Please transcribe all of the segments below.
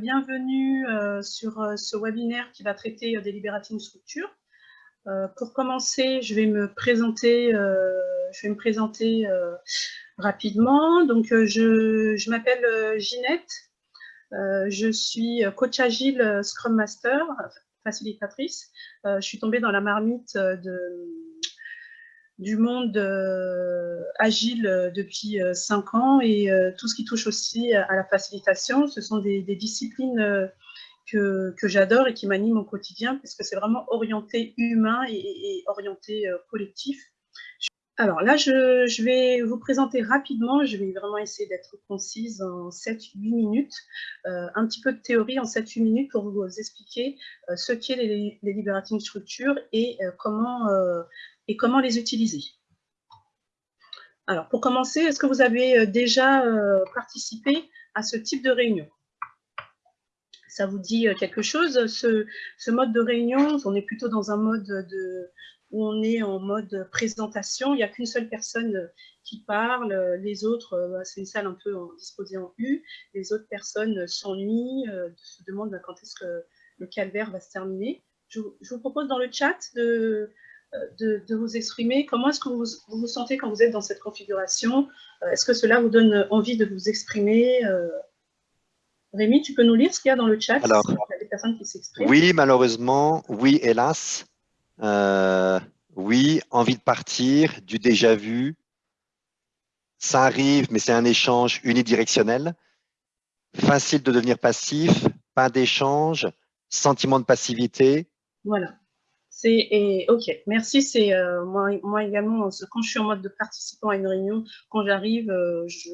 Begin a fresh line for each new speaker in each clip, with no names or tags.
Bienvenue euh, sur euh, ce webinaire qui va traiter euh, des libérating structures. pour commencer, je vais me présenter, je vais me présenter rapidement. Donc, je, je m'appelle Ginette. je suis coach agile Scrum Master, facilitatrice. je suis tombée dans la marmite de du monde euh, agile euh, depuis euh, cinq ans et tout ce qui touche aussi à la facilitation, ce sont des, disciplines que, j'adore et qui m'animent au quotidien puisque c'est vraiment orienté humain et, orienté collectif. Alors là, je, vais vous présenter rapidement, je vais vraiment essayer d'être concise en 7-8 minutes, un petit peu de théorie en 7-8 minutes pour vous expliquer ce qu'est les, liberating structures et comment et comment les utiliser. Alors, pour commencer, est-ce que vous avez euh, déjà euh, participé à ce type de réunion? Ça vous dit euh, quelque chose? Ce, mode de réunion, on est plutôt dans un mode de, où on est en mode présentation, il n'y a qu'une seule personne qui parle, les autres, bah, c'est une salle un peu disposée en U, les autres personnes s'ennuient, se demandent quand est-ce que le calvaire va se terminer. je vous propose dans le chat de, de, vous exprimer. Comment est-ce que vous, vous, sentez quand vous êtes dans cette configuration? Euh, Est-ce que cela vous donne envie de vous exprimer euh? Rémi, tu peux nous lire ce qu'il y a dans le chat
Alors, il y a des personnes qui s'expriment? Oui, malheureusement. Oui, hélas. Euh, oui, envie de partir, du déjà vu. Ça arrive, mais c'est un échange unidirectionnel. Facile de devenir passif, pas d'échange, sentiment de passivité.
Voilà. C'est ok, merci. C'est euh, moi, moi également quand je suis en mode de participant à une réunion, quand j'arrive, euh, je,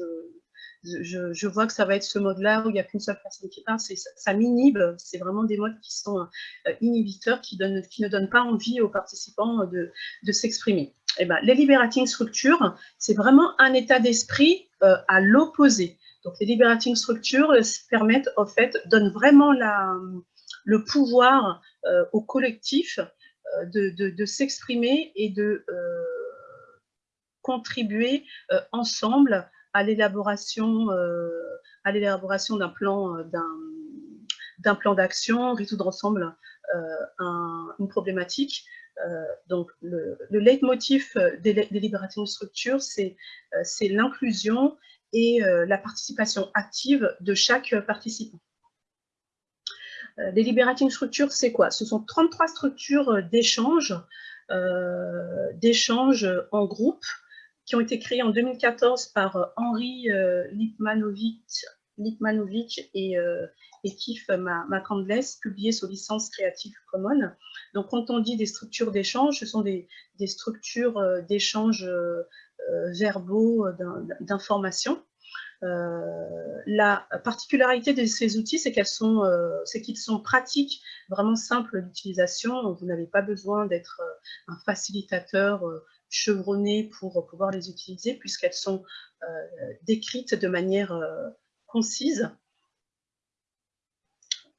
je, vois que ça va être ce mode-là où il n'y a qu'une seule personne qui parle. Ça, ça m'inhibe. C'est vraiment des modes qui sont euh, inhibiteurs, qui, ne donnent pas envie aux participants de, s'exprimer. Eh ben, les liberating structures, c'est vraiment un état d'esprit à l'opposé. Donc, les liberating structures permettent, au fait, donnent vraiment le pouvoir au collectif euh, de, s'exprimer et de euh, contribuer euh, ensemble à l'élaboration à l'élaboration d'un plan d'un plan d'action, résoudre ensemble une problématique. donc, le, le leitmotiv des, des libérations de structure, c'est l'inclusion et la participation active de chaque participant. Euh, les liberating structures, c'est quoi? Ce sont 33 structures euh, d'échange, euh, d'échange en groupe, qui ont été créées en 2014 par Henri Lipmanovic, et, et Kif Macandless, publiées sous licence Creative Commons. Donc, quand on dit des structures d'échange, ce sont des, structures d'échange verbaux d'information euh, la particularité de ces outils, c'est euh, qu'ils sont pratiques, vraiment simples d'utilisation. Vous n'avez pas besoin d'être euh, un facilitateur chevronné pour pouvoir les utiliser, puisqu'elles sont décrites de manière concise.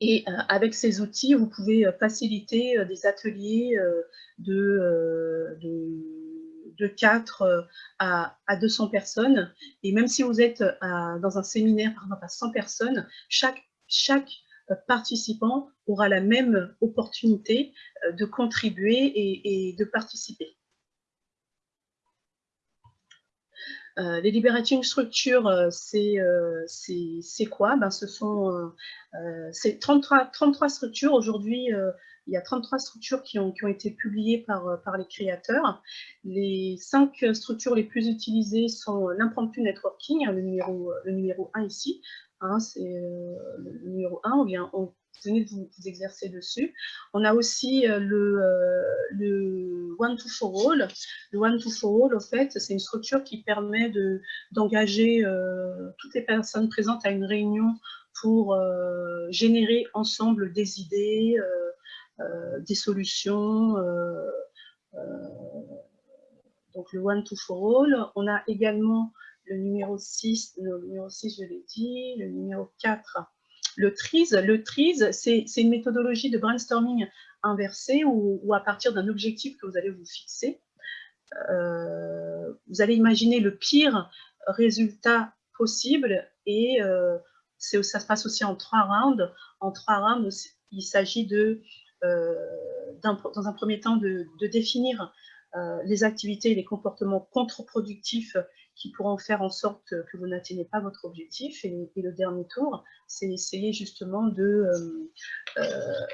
Et avec ces outils, vous pouvez faciliter des ateliers de, de de 4 euh, à, 200 personnes. Et même si vous êtes euh, dans un séminaire, par exemple, à 100 personnes, chaque, chaque euh, participant aura la même opportunité de contribuer et, de participer. les liberating structures, c'est quoi? Ben, Ce sont 33, 33 structures. Aujourd'hui, il y a 33 structures qui ont, été publiées par, euh, par les créateurs. Les cinq structures les plus utilisées sont l'impromptu networking, le numéro, le numéro 1 ici. Hein, c'est euh, le numéro 1, on vient, on, venez de vous, exercer dessus. On a aussi euh, le, One to For All. Le One to For All, en fait, c'est une structure qui permet d'engager toutes les personnes présentes à une réunion pour générer ensemble des idées, euh, des solutions. Euh, euh, donc le one to for all. On a également le numéro 6, le numéro 6, je l'ai dit, le numéro 4, le TRIZ. Le TRIZ, c'est une méthodologie de brainstorming inversée ou à partir d'un objectif que vous allez vous fixer, vous allez imaginer le pire résultat possible et ça se passe aussi en trois rounds. En trois rounds, il s'agit de, dans un premier temps, de, définir les activités et les comportements contre-productifs qui pourront faire en sorte que vous n'atteignez pas votre objectif. Et, le dernier tour, c'est essayer justement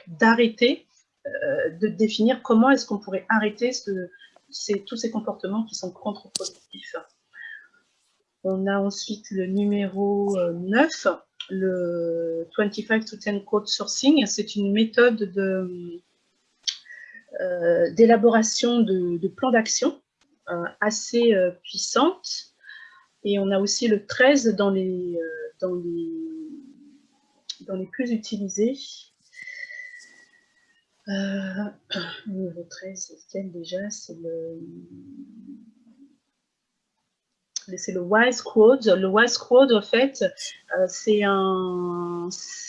d'arrêter, de définir comment est-ce qu'on pourrait arrêter ce, tous ces comportements qui sont contre-productifs. On a ensuite le numéro 9, euh, le 25 to 10 code sourcing. C'est une méthode euh, d'élaboration de, plans d'action euh, assez puissante. Et on a aussi le 13 dans les, dans les, dans les plus utilisés. Euh, niveau 13, c'est déjà C'est le, c'est le Wise Quote. Le Wise Quote, en fait, euh, c'est un,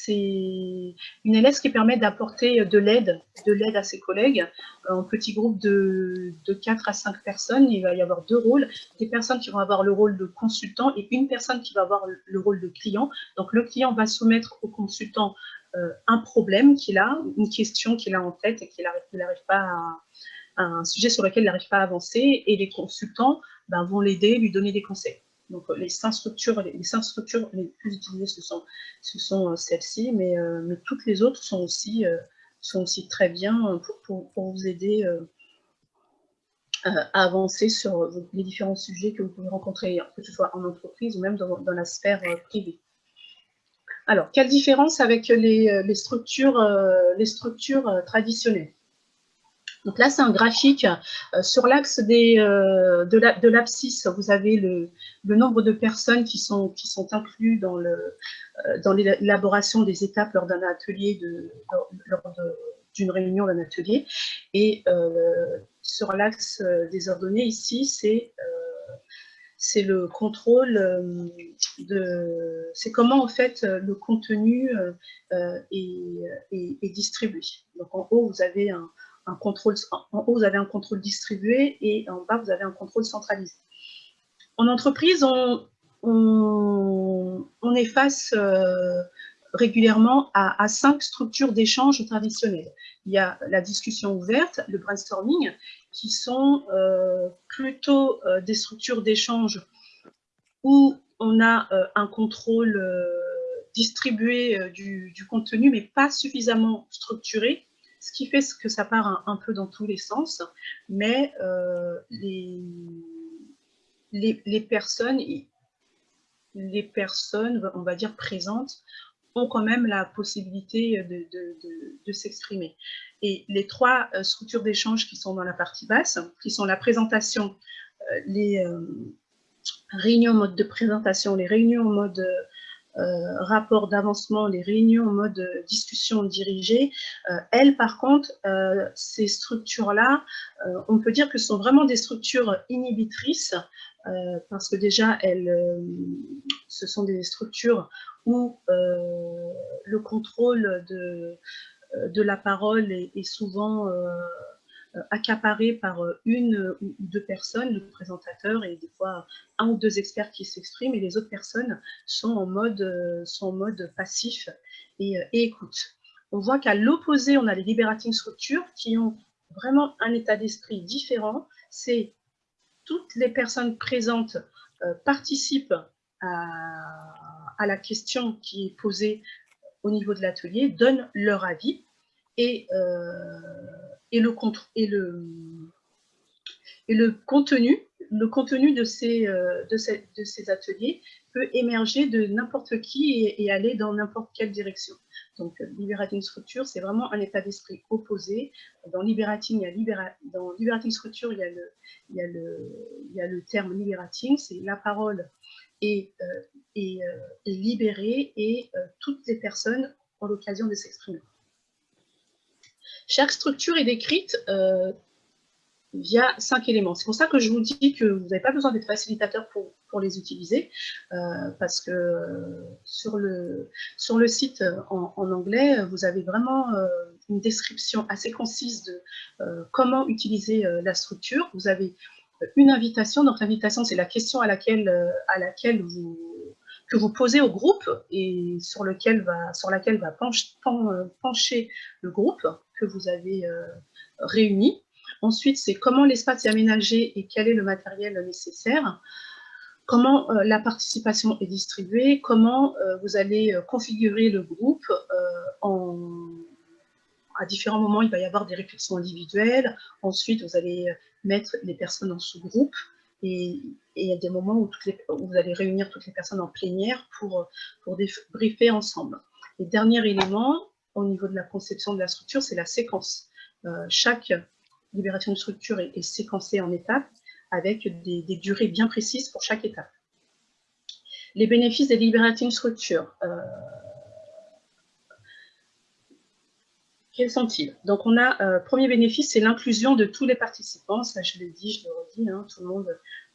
une LS qui permet d'apporter de l'aide, de l'aide à ses collègues. En petit groupe de, de 4 à 5 personnes, il va y avoir deux rôles. Des personnes qui vont avoir le rôle de consultant et une personne qui va avoir le rôle de client. Donc, le client va soumettre au consultant euh, un problème qu'il a, une question qu'il a en tête et qu'il n'arrive pas à, un sujet sur lequel il n'arrive pas à avancer, et les consultants ben, vont l'aider, lui donner des conseils. Donc les cinq structures, les, cinq structures les plus utilisées, ce sont, ce sont euh, celles-ci, mais, euh, mais, toutes les autres sont aussi, sont aussi très bien pour, pour, vous aider à avancer sur les différents sujets que vous pouvez rencontrer, que ce soit en entreprise ou même dans, dans la sphère privée. Alors, quelle différence avec les, euh, structures, euh, les structures euh, traditionnelles? Donc là, c'est un graphique. sur l'axe de l'abscisse, vous avez le, nombre de personnes qui sont, qui sont inclus dans l'élaboration des étapes lors d'un atelier, lors d'une réunion d'un atelier. Et sur l'axe des ordonnées, ici, c'est le contrôle euh, de... C'est comment, en fait, le contenu euh, est, distribué. Donc, en haut, vous avez un, En haut, vous avez un contrôle distribué et en bas, vous avez un contrôle centralisé. En entreprise, on, est face euh, régulièrement à, cinq structures d'échange traditionnelles. Il y a la discussion ouverte, le brainstorming, qui sont euh, plutôt euh, des structures d'échange où on a un contrôle distribué du, contenu, mais pas suffisamment structuré, ce qui fait que ça part un, peu dans tous les sens, mais les, les, personnes, les personnes, on va dire, présentes, ont quand même la possibilité de, s'exprimer. Et les trois euh, structures d'échange qui sont dans la partie basse, qui sont la présentation, euh, les euh, réunions en mode de présentation, les réunions en mode rapport d'avancement, les réunions en mode discussion dirigée, elles, par contre, ces structures-là, on peut dire que ce sont vraiment des structures inhibitrices, parce que déjà, elles, ce sont des structures où euh, le contrôle de, euh, la parole est, souvent euh, accaparé par une ou deux personnes, le présentateur et des fois un ou deux experts qui s'expriment et les autres personnes sont en mode, sont en mode passif et, écoute. On voit qu'à l'opposé, on a les liberating structures qui ont vraiment un état d'esprit différent. C'est toutes les personnes présentes participent à, la question qui est posée au niveau de l'atelier, donnent leur avis et, euh, et, le, contenu le contenu de ces, euh, de, ces, ateliers peut émerger de n'importe qui et, aller dans n'importe quelle direction. Donc, Liberating Structure, c'est vraiment un état d'esprit opposé. Dans Liberating, il y a dans Liberating Structure, il y a le, terme Liberating, c'est la parole et, euh, et, euh, euh, toutes les personnes ont l'occasion de s'exprimer. Chaque structure est décrite via cinq éléments. C'est pour ça que je vous dis que vous n'avez pas besoin d'être facilitateur pour, pour, les utiliser, parce que sur le, sur le site en, anglais, vous avez vraiment une description assez concise de comment utiliser la structure. Vous avez une invitation. Donc, l'invitation, c'est la question à laquelle, euh, à laquelle vous, que vous posez au groupe et sur, lequel va, sur laquelle va pencher le groupe que vous avez réuni. Ensuite, c'est comment l'espace est aménagé et quel est le matériel nécessaire comment euh, la participation est distribuée, comment euh, vous allez euh, configurer le groupe à différents moments, il va y avoir des réflexions individuelles. Ensuite, vous allez mettre les personnes en sous-groupe. Et, il y a des moments où, vous allez réunir toutes les personnes en plénière pour, pour débriefer ensemble. Et dernier élément, au niveau de la conception de la structure, c'est la séquence. chaque libération de structure est séquencée en étapes avec des, durées bien précises pour chaque étape. Les bénéfices des liberating structures. Euh, quels sont-ils? Donc, on a, euh, premier bénéfice, c'est l'inclusion de tous les participants. Ça, je l'ai dit, je le redis, hein, tout le monde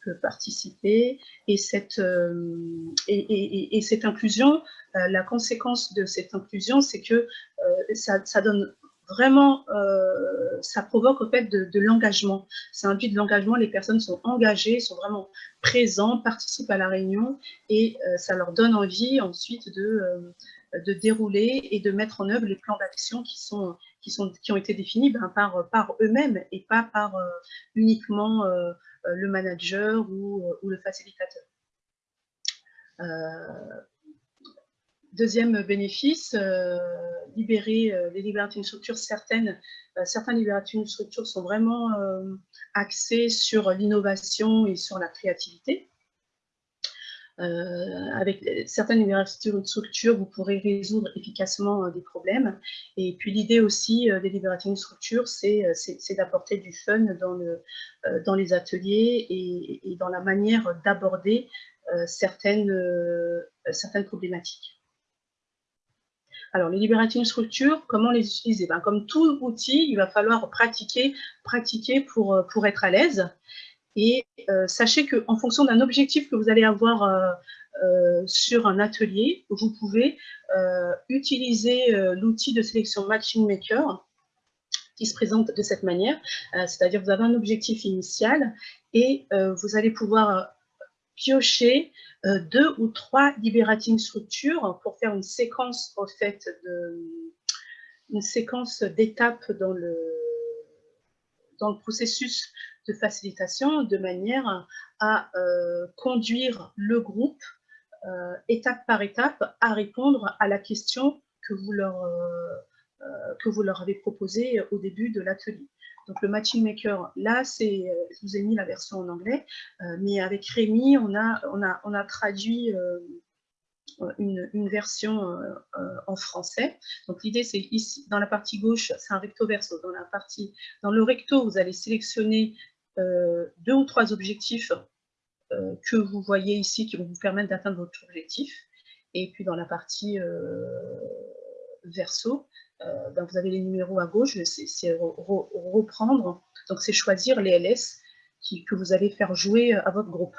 peut participer. Et cette, euh, inclusion, la conséquence de cette inclusion, c'est que ça, donne vraiment, euh, ça provoque au fait de, l'engagement. Ça induit de l'engagement, les personnes sont engagées, sont vraiment présentes, participent à la réunion et euh, ça leur donne envie ensuite de, euh, de dérouler et de mettre en œuvre les plans d'action qui, sont, qui, sont, qui ont été définis ben, par, par eux-mêmes et pas par uniquement le manager ou, ou le facilitateur. Deuxième bénéfice, euh, libérer euh, les libérations structures. Certaines, euh, certains libérations structures sont vraiment axées sur l'innovation et sur la créativité. Avec certaines libérations de structures, vous pourrez résoudre efficacement des problèmes. Et puis l'idée aussi des libérations de structures, c'est d'apporter du fun dans, le, dans les ateliers et, dans la manière d'aborder certaines, problématiques. Alors, les libérating structures, comment les utiliser? Ben, Comme tout outil, il va falloir pratiquer, euh, pour être à l'aise. Et euh, sachez qu'en fonction d'un objectif que vous allez avoir euh, sur un atelier, vous pouvez utiliser l'outil de sélection Matching Maker qui se présente de cette manière. C'est-à-dire vous avez un objectif initial et vous allez pouvoir piocher euh, deux ou trois liberating structures pour faire une séquence fait de une séquence d'étapes dans le dans le processus de facilitation de manière à euh, conduire le groupe euh, étape par étape à répondre à la question que vous leur, que vous leur avez proposée au début de l'atelier. Donc le Matching Maker, là, c'est, euh, je vous ai mis la version en anglais, euh, mais avec Rémi, on a, on a, on a traduit euh, une, version en français. Donc l'idée, c'est ici, dans la partie gauche, c'est un recto verso. Dans, la partie, dans le recto, vous allez sélectionner deux ou trois objectifs que vous voyez ici qui vont vous permettre d'atteindre votre objectif. Et puis dans la partie verso, euh, ben, vous avez les numéros à gauche, c'est reprendre, donc c'est choisir les LS que vous allez faire jouer à votre groupe.